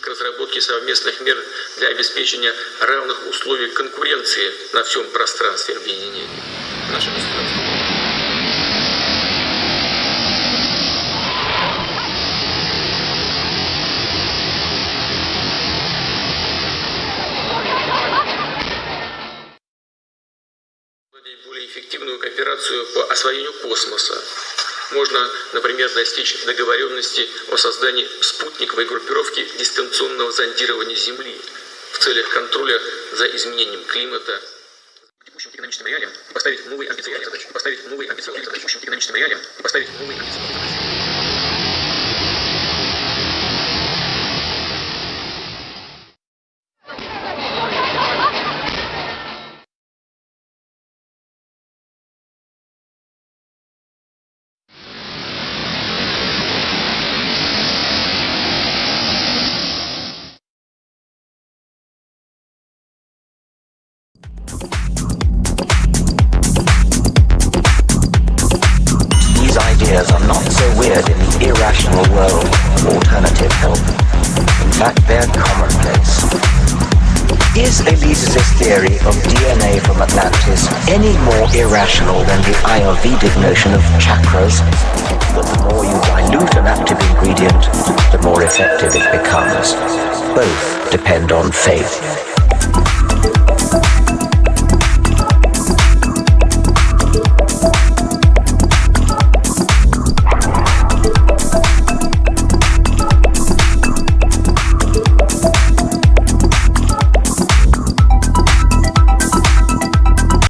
к разработке совместных мер для обеспечения равных условий конкуренции на всем пространстве объединения. Наше более эффективную кооперацию по освоению космоса. Можно, например, достичь договоренности о создании спутниковой группировки дистанционного зондирования Земли в целях контроля за изменением климата, текущим экономическим реалиям поставить новые амбициозные задачи, поставить новые амбициозные задачи, текущим экономическим реалиям поставить новые амбициозные задачи. Ideas are not so weird in the irrational world of alternative health. In fact, they're commonplace. Is Elise's theory of DNA from Atlantis any more irrational than the Ayurvedic notion of chakras? That the more you dilute an active ingredient, the more effective it becomes. Both depend on faith.